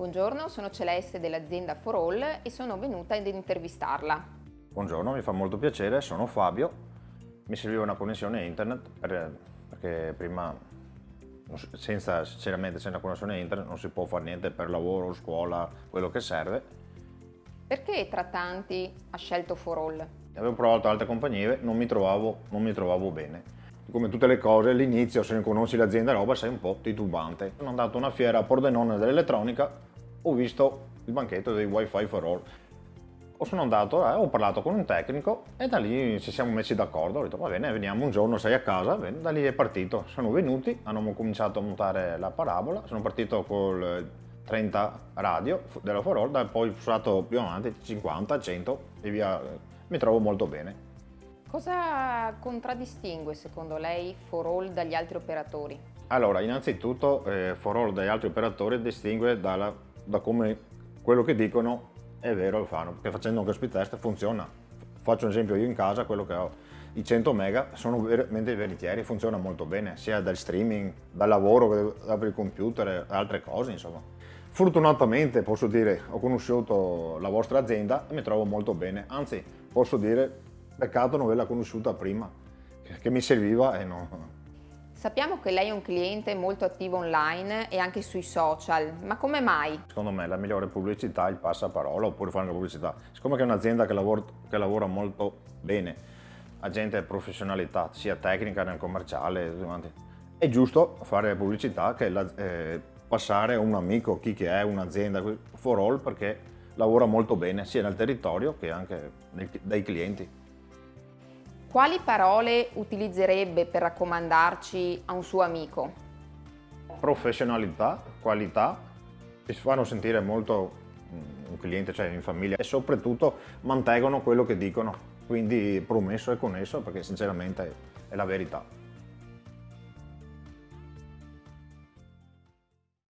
Buongiorno, sono Celeste dell'azienda For All e sono venuta ad intervistarla. Buongiorno, mi fa molto piacere, sono Fabio. Mi serviva una connessione internet per, perché prima senza, sinceramente senza connessione internet non si può fare niente per lavoro, scuola, quello che serve. Perché tra tanti ha scelto For All? Avevo provato altre compagnie, non mi trovavo, non mi trovavo bene. Come tutte le cose, all'inizio se non conosci l'azienda roba sei un po' titubante. Sono andato a una fiera a Pordenone dell'elettronica ho visto il banchetto dei wifi for all o sono andato, eh, ho parlato con un tecnico e da lì ci siamo messi d'accordo, ho detto va bene veniamo un giorno, sei a casa, bene, da lì è partito, sono venuti, hanno cominciato a montare la parabola, sono partito col 30 radio della For All, poi ho usato più avanti 50, 100 e via, mi trovo molto bene. Cosa contraddistingue secondo lei For All dagli altri operatori? Allora, innanzitutto eh, For All dagli altri operatori distingue dalla da come quello che dicono è vero lo fanno, perché facendo anche speed test funziona. Faccio un esempio io in casa, quello che ho, i 100 mega sono veramente veritieri, funziona molto bene, sia dal streaming, dal lavoro, apri il computer altre cose insomma. Fortunatamente posso dire, ho conosciuto la vostra azienda e mi trovo molto bene, anzi posso dire, peccato non averla conosciuta prima, che mi serviva e non, Sappiamo che lei è un cliente molto attivo online e anche sui social, ma come mai? Secondo me la migliore pubblicità è il passaparola oppure fare una pubblicità. Siccome è un'azienda che, che, lavora molto bene, ha gente e professionalità, sia tecnica nel commerciale, è giusto fare pubblicità che la, eh, passare un amico, chi che è, un'azienda, for all, perché lavora molto bene sia nel territorio che anche dai clienti. Quali parole utilizzerebbe per raccomandarci a un suo amico? Professionalità, qualità, si fanno sentire molto mm, un cliente, cioè in famiglia e soprattutto mantengono quello che dicono, quindi promesso e connesso perché sinceramente è la verità.